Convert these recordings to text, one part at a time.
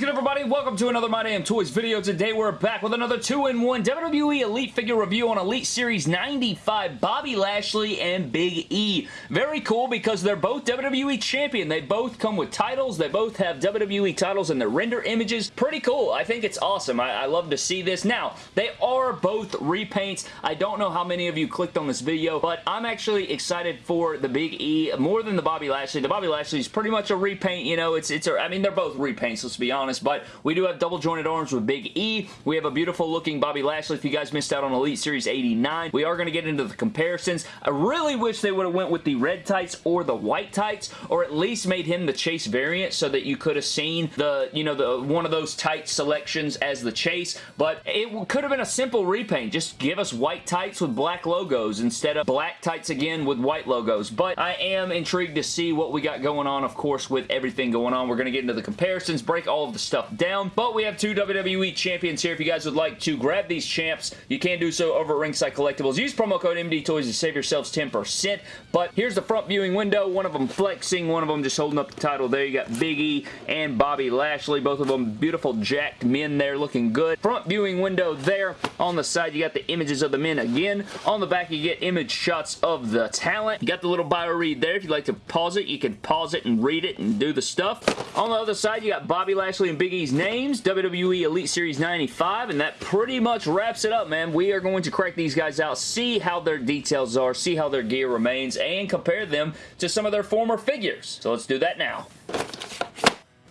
good everybody? Welcome to another My Damn Toys video. Today we're back with another 2-in-1 WWE Elite figure review on Elite Series 95 Bobby Lashley and Big E. Very cool because they're both WWE champion. They both come with titles. They both have WWE titles in their render images. Pretty cool. I think it's awesome. I, I love to see this. Now, they are both repaints. I don't know how many of you clicked on this video, but I'm actually excited for the Big E more than the Bobby Lashley. The Bobby Lashley is pretty much a repaint. You know, it's, it's a, I mean, they're both repaints, let's be honest, but we do have double jointed arms with Big E. We have a beautiful looking Bobby Lashley if you guys missed out on Elite Series 89. We are going to get into the comparisons. I really wish they would have went with the red tights or the white tights, or at least made him the Chase variant so that you could have seen the, you know, the one of those tight selections as the Chase, but it could have been a simple repaint. Just give us white tights with black logos instead of black tights again with white logos, but I am intrigued to see what we got going on, of course, with everything going on. We're going to get into the comparisons, break all of the stuff down, but we have two WWE champions here. If you guys would like to grab these champs, you can do so over at Ringside Collectibles. Use promo code MDTOYS to save yourselves 10%, but here's the front viewing window. One of them flexing, one of them just holding up the title there. You got Big E and Bobby Lashley, both of them beautiful jacked men there looking good. Front viewing window there. On the side, you got the images of the men again. On the back, you get image shots of the talent. You got the little bio read there. If you'd like to pause it, you can pause it and read it and do the stuff. On the other side, you got Bobby Lashley and Big E's names, WWE Elite Series 95, and that pretty much wraps it up, man. We are going to crack these guys out, see how their details are, see how their gear remains, and compare them to some of their former figures. So let's do that now.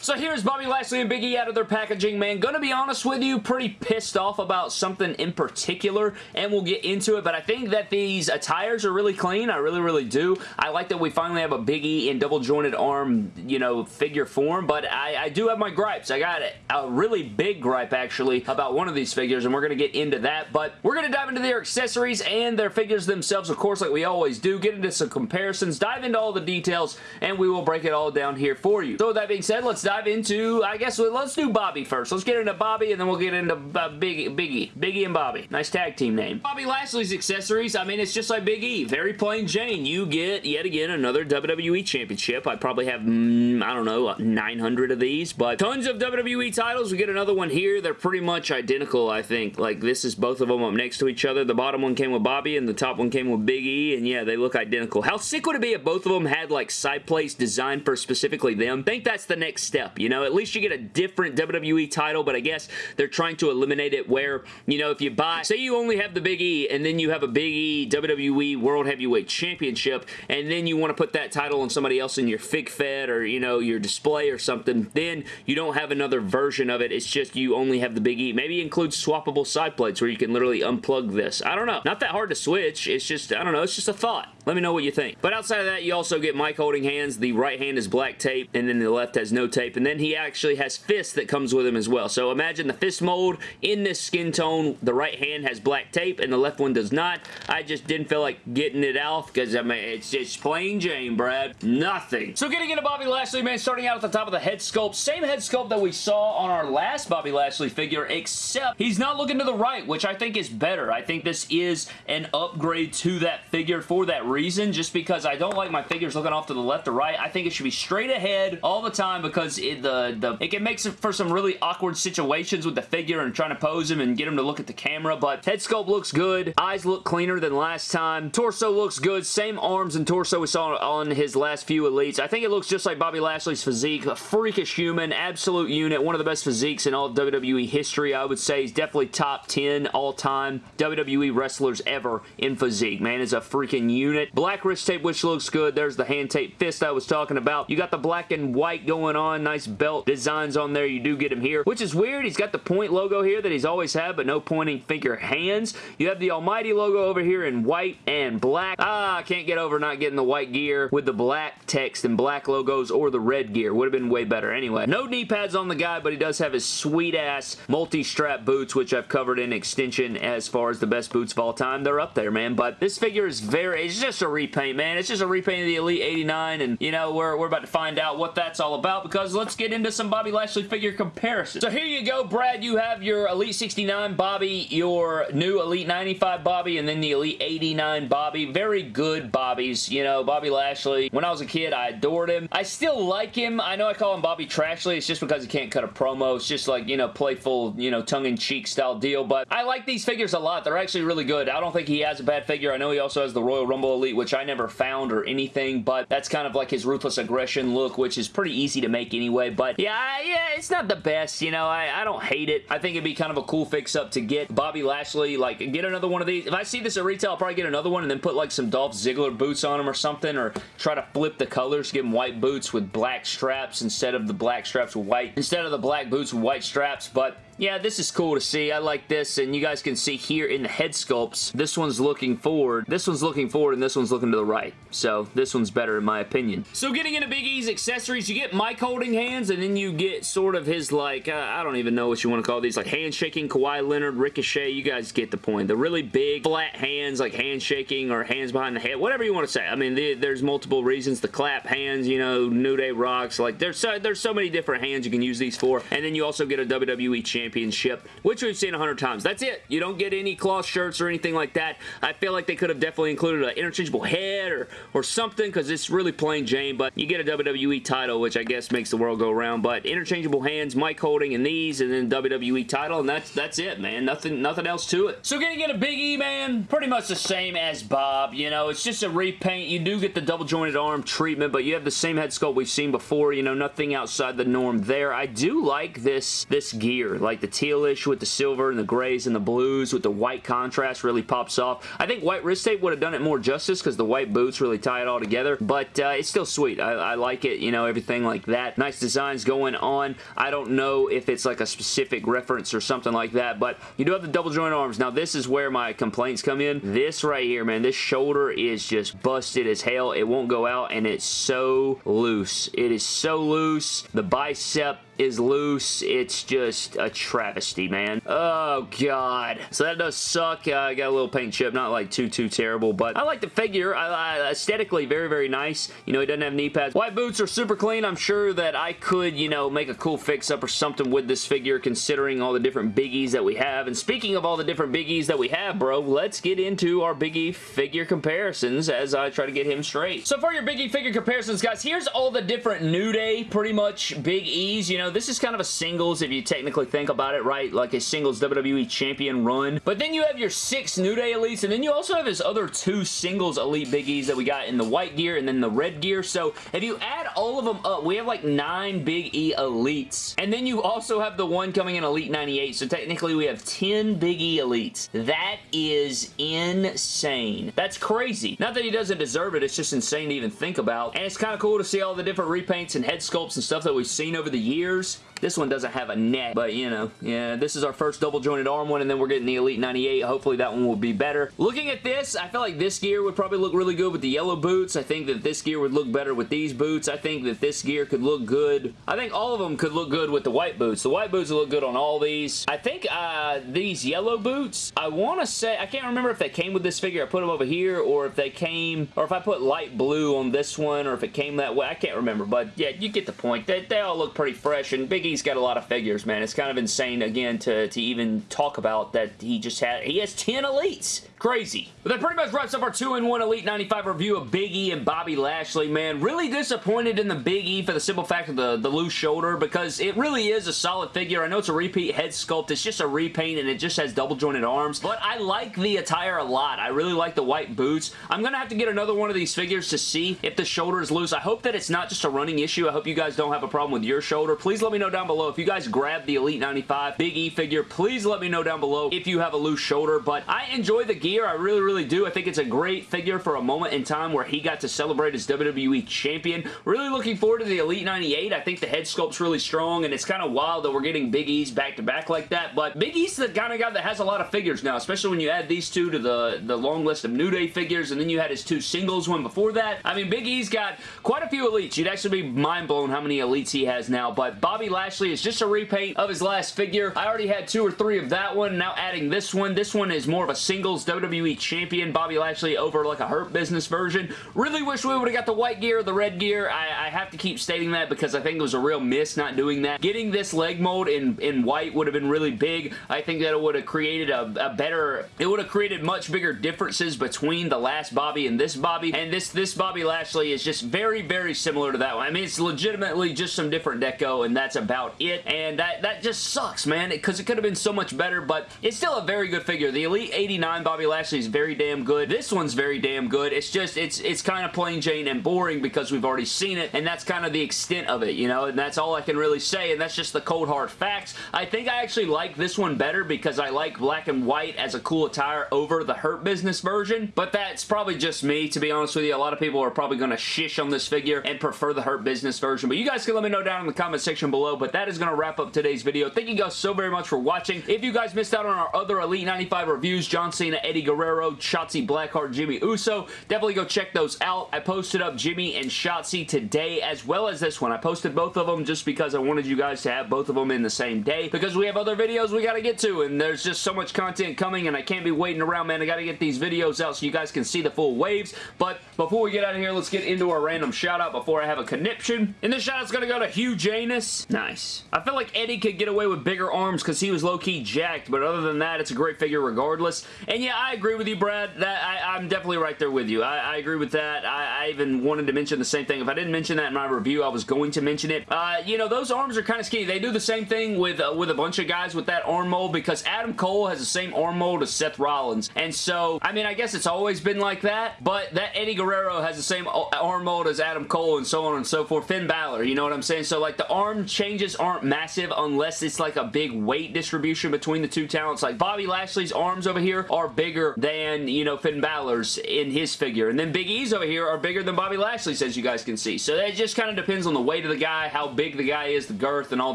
So here's Bobby Lashley and Big E out of their packaging, man. Gonna be honest with you, pretty pissed off about something in particular, and we'll get into it, but I think that these attires are really clean. I really, really do. I like that we finally have a Big E in double jointed arm, you know, figure form, but I, I do have my gripes. I got a really big gripe, actually, about one of these figures, and we're gonna get into that, but we're gonna dive into their accessories and their figures themselves, of course, like we always do, get into some comparisons, dive into all the details, and we will break it all down here for you. So with that being said, let's dive into, I guess, let's do Bobby first. Let's get into Bobby, and then we'll get into uh, Biggie, Biggie. Biggie and Bobby. Nice tag team name. Bobby Lashley's accessories, I mean, it's just like Big E. Very plain Jane. You get, yet again, another WWE Championship. I probably have, mm, I don't know, 900 of these, but tons of WWE titles. We get another one here. They're pretty much identical, I think. Like, this is both of them up next to each other. The bottom one came with Bobby, and the top one came with Big E, and yeah, they look identical. How sick would it be if both of them had, like, side plates designed for specifically them? Think that's the next step, you know? At least you get a different WWE title, but I guess they're trying to eliminate it where, you know, if you buy, say you only have the Big E, and then you have a Big E WWE World Heavyweight Championship, and then you want to put that title on somebody else in your fig fed or, you know, your display or something, then you don't have another version of it. It's just you only have the Big E. Maybe include swappable side plates where you can literally unplug this. I don't know. Not that hard to switch. It's just, I don't know, it's just a thought. Let me know what you think. But outside of that, you also get mic holding hands. The right hand is black tape, and then the left has no tape, and then he actually has fist that comes with him as well. So imagine the fist mold in this skin tone. The right hand has black tape, and the left one does not. I just didn't feel like getting it off, because, I mean, it's just plain Jane, Brad. Nothing. So getting into Bobby Lashley, man, starting out at the top of the head sculpt. Same head sculpt that we saw on our last Bobby Lashley figure, except he's not looking to the right, which I think is better. I think this is an upgrade to that figure for that reason, just because I don't like my figures looking off to the left or right. I think it should be straight ahead all the time because it, the, the, it can make some, for some really awkward situations with the figure and trying to pose him and get him to look at the camera, but head sculpt looks good. Eyes look cleaner than last time. Torso looks good. Same arms and torso we saw on his last few Elites. I think it looks just like Bobby Lashley's physique. A freakish human, absolute unit, one of the best physiques in all of WWE history. I would say he's definitely top 10 all-time WWE wrestlers ever in physique. Man is a freaking unit. Black wrist tape, which looks good. There's the hand tape fist I was talking about. You got the black and white going on. Nice belt designs on there. You do get him here, which is weird. He's got the point logo here that he's always had, but no pointing finger hands. You have the Almighty logo over here in white and black. Ah, I can't get over not getting the white gear with the black text and black logos or the red gear. Would have been way better anyway. No knee pads on the guy, but he does have his sweet-ass multi-strap boots, which I've covered in extension as far as the best boots of all time. They're up there, man, but this figure is very, it's just a repaint, man. It's just a repaint of the Elite 89, and, you know, we're, we're about to find out what that's all about, because let's get into some Bobby Lashley figure comparisons. So here you go, Brad. You have your Elite 69 Bobby, your new Elite 95 Bobby, and then the Elite 89 Bobby. Very good Bobbies. You know, Bobby Lashley, when I was a kid, I adored him. I still like him. I know I call him Bobby Trashley. It's just because he can't cut a promo. It's just like, you know, playful, you know, tongue-in-cheek style deal. But I like these figures a lot. They're actually really good. I don't think he has a bad figure. I know he also has the Royal Rumble Elite, which I never found or anything, but that's kind of like his Ruthless Aggression look, which is pretty easy to make anyway. But yeah, yeah, it's not the best, you know. I, I don't hate it. I think it'd be kind of a cool fix-up to get Bobby Lashley, like, get another one of these. If I see this at retail, I'll probably get another one and then put like some Dolph Ziggler boots on him or something, or try to flip the colors, give him white boots with black straps instead of the black straps with white, instead of the black boots with white straps, but yeah, this is cool to see. I like this, and you guys can see here in the head sculpts, this one's looking forward, this one's looking forward, and this one's looking to the right. So this one's better in my opinion. So getting into Big E's accessories, you get mic holding hands, and then you get sort of his like, uh, I don't even know what you want to call these, like handshaking, Kawhi Leonard, Ricochet, you guys get the point. The really big, flat hands, like handshaking or hands behind the head, whatever you want to say. I mean, the, there's multiple reasons. The clap hands, you know, New Day rocks, like there's so, there's so many different hands you can use these for, and then you also get a WWE champion Championship, which we've seen a hundred times. That's it. You don't get any cloth shirts or anything like that. I feel like they could have definitely included an interchangeable head or, or something because it's really plain Jane, but you get a WWE title, which I guess makes the world go around, but interchangeable hands, mic holding, and these, and then WWE title, and that's that's it, man. Nothing, nothing else to it. So getting in a Big E, man, pretty much the same as Bob, you know, it's just a repaint. You do get the double jointed arm treatment, but you have the same head sculpt we've seen before, you know, nothing outside the norm there. I do like this, this gear, like like the tealish with the silver and the grays and the blues with the white contrast really pops off. I think white wrist tape would have done it more justice because the white boots really tie it all together, but uh, it's still sweet. I, I like it, you know, everything like that. Nice designs going on. I don't know if it's like a specific reference or something like that, but you do have the double joint arms. Now, this is where my complaints come in. This right here, man, this shoulder is just busted as hell. It won't go out, and it's so loose. It is so loose. The bicep is loose. It's just a travesty, man. Oh, God. So that does suck. Uh, I got a little paint chip. Not like too, too terrible, but I like the figure. I, I, aesthetically, very, very nice. You know, he doesn't have knee pads. White boots are super clean. I'm sure that I could, you know, make a cool fix-up or something with this figure considering all the different biggies that we have. And speaking of all the different biggies that we have, bro, let's get into our biggie figure comparisons as I try to get him straight. So for your biggie figure comparisons, guys, here's all the different New Day, pretty much Big E's. You know, this is kind of a singles if you technically think about it, right? Like a singles WWE champion run. But then you have your six New Day Elites, and then you also have his other two singles Elite Biggies that we got in the white gear and then the red gear. So if you add all of them up, we have like nine Big E Elites. And then you also have the one coming in Elite 98. So technically we have 10 Big E Elites. That is insane. That's crazy. Not that he doesn't deserve it, it's just insane to even think about. And it's kind of cool to see all the different repaints and head sculpts and stuff that we've seen over the years years this one doesn't have a neck, but you know, yeah, this is our first double jointed arm one, and then we're getting the Elite 98. Hopefully that one will be better. Looking at this, I feel like this gear would probably look really good with the yellow boots. I think that this gear would look better with these boots. I think that this gear could look good. I think all of them could look good with the white boots. The white boots look good on all these. I think uh, these yellow boots, I want to say, I can't remember if they came with this figure. I put them over here, or if they came, or if I put light blue on this one, or if it came that way. I can't remember, but yeah, you get the point. They, they all look pretty fresh, and Big E's got a lot of figures figures, man. It's kind of insane, again, to, to even talk about that he just had, he has 10 elites. Crazy. But that pretty much wraps up our 2-in-1 Elite 95 review of Big E and Bobby Lashley, man. Really disappointed in the Big E for the simple fact of the, the loose shoulder because it really is a solid figure. I know it's a repeat head sculpt. It's just a repaint and it just has double jointed arms, but I like the attire a lot. I really like the white boots. I'm going to have to get another one of these figures to see if the shoulder is loose. I hope that it's not just a running issue. I hope you guys don't have a problem with your shoulder. Please let me know down below if you guys grab the Elite 95 Big E figure. Please let me know down below if you have a loose shoulder, but I enjoy the gear. I really, really do. I think it's a great figure for a moment in time where he got to celebrate as WWE Champion. Really looking forward to the Elite 98. I think the head sculpt's really strong, and it's kind of wild that we're getting Big E's back-to-back -back like that, but Big E's the kind of guy that has a lot of figures now, especially when you add these two to the, the long list of New Day figures, and then you had his two singles one before that. I mean, Big E's got quite a few Elites. You'd actually be mind-blown how many Elites he has now, but Bobby Lashley Lashley is just a repaint of his last figure. I already had two or three of that one. Now adding this one. This one is more of a singles WWE Champion Bobby Lashley over like a Hurt Business version. Really wish we would have got the white gear or the red gear. I, I have to keep stating that because I think it was a real miss not doing that. Getting this leg mold in, in white would have been really big. I think that it would have created a, a better, it would have created much bigger differences between the last Bobby and this Bobby. And this, this Bobby Lashley is just very, very similar to that one. I mean, it's legitimately just some different deco and that's about it. And that, that just sucks, man, because it could have been so much better, but it's still a very good figure. The Elite 89 Bobby Lashley is very damn good. This one's very damn good. It's just, it's, it's kind of plain Jane and boring because we've already seen it, and that's kind of the extent of it, you know, and that's all I can really say, and that's just the cold hard facts. I think I actually like this one better because I like black and white as a cool attire over the Hurt Business version, but that's probably just me, to be honest with you. A lot of people are probably going to shish on this figure and prefer the Hurt Business version, but you guys can let me know down in the comment section below, but that is going to wrap up today's video. Thank you guys so very much for watching. If you guys missed out on our other Elite 95 reviews, John Cena, Eddie Guerrero, Shotzi Blackheart, Jimmy Uso, definitely go check those out. I posted up Jimmy and Shotzi today as well as this one. I posted both of them just because I wanted you guys to have both of them in the same day because we have other videos we got to get to and there's just so much content coming and I can't be waiting around, man. I got to get these videos out so you guys can see the full waves. But before we get out of here, let's get into our random shout out before I have a conniption. And this shout out's going to go to Hugh Janus. Nice. I feel like Eddie could get away with bigger arms because he was low-key jacked, but other than that, it's a great figure regardless. And yeah, I agree with you, Brad. That I, am definitely right there with you. I, I agree with that. I, I, even wanted to mention the same thing. If I didn't mention that in my review, I was going to mention it. Uh, you know, those arms are kind of skinny. They do the same thing with, uh, with a bunch of guys with that arm mold because Adam Cole has the same arm mold as Seth Rollins. And so, I mean, I guess it's always been like that, but that Eddie Guerrero has the same arm mold as Adam Cole and so on and so forth. Finn Balor, you know what I'm saying? So, like, the arm changes aren't massive unless it's like a big weight distribution between the two talents. Like, Bobby Lashley's arms over here are bigger than, you know, Finn Balor's in his figure. And then Big E's over here are bigger than Bobby Lashley's, as you guys can see. So that just kind of depends on the weight of the guy, how big the guy is, the girth, and all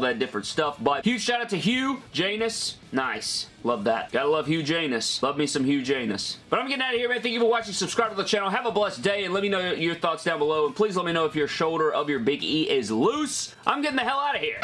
that different stuff. But huge shout out to Hugh, Janus, Nice. Love that. Gotta love Hugh Janus. Love me some Hugh Janus. But I'm getting out of here, man. Thank you for watching. Subscribe to the channel. Have a blessed day, and let me know your thoughts down below. And please let me know if your shoulder of your Big E is loose. I'm getting the hell out of here.